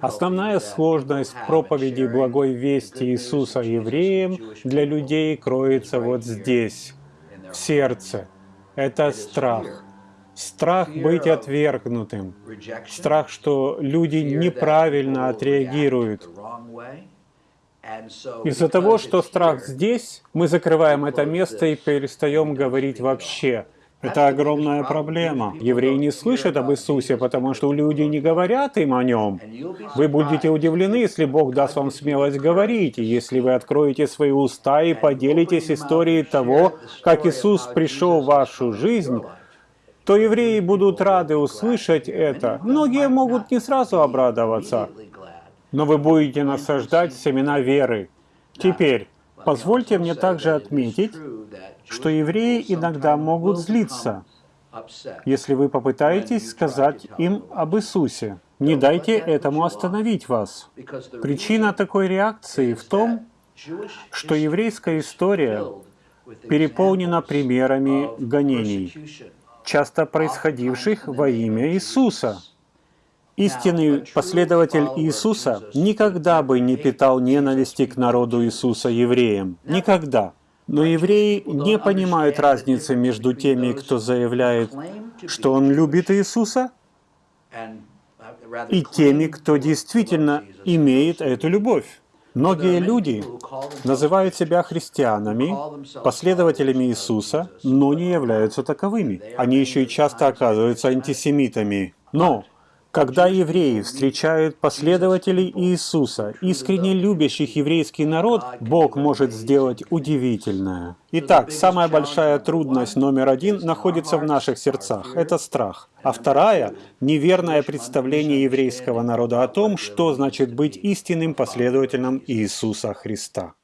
Основная сложность проповеди благой вести Иисуса евреям для людей кроется вот здесь, в сердце. Это страх. Страх быть отвергнутым. Страх, что люди неправильно отреагируют. Из-за того, что страх здесь, мы закрываем это место и перестаем говорить вообще. Это огромная проблема. Евреи не слышат об Иисусе, потому что люди не говорят им о Нем. Вы будете удивлены, если Бог даст вам смелость говорить, если вы откроете свои уста и поделитесь историей того, как Иисус пришел в вашу жизнь, то евреи будут рады услышать это. Многие могут не сразу обрадоваться, но вы будете насаждать семена веры. Теперь, позвольте мне также отметить, что евреи иногда могут злиться, если вы попытаетесь сказать им об Иисусе. Не дайте этому остановить вас. Причина такой реакции в том, что еврейская история переполнена примерами гонений, часто происходивших во имя Иисуса. Истинный последователь Иисуса никогда бы не питал ненависти к народу Иисуса евреям. Никогда. Но евреи не понимают разницы между теми, кто заявляет, что он любит Иисуса, и теми, кто действительно имеет эту любовь. Многие люди называют себя христианами, последователями Иисуса, но не являются таковыми. Они еще и часто оказываются антисемитами. Но когда евреи встречают последователей Иисуса, искренне любящих еврейский народ, Бог может сделать удивительное. Итак, самая большая трудность номер один находится в наших сердцах – это страх. А вторая – неверное представление еврейского народа о том, что значит быть истинным последователем Иисуса Христа.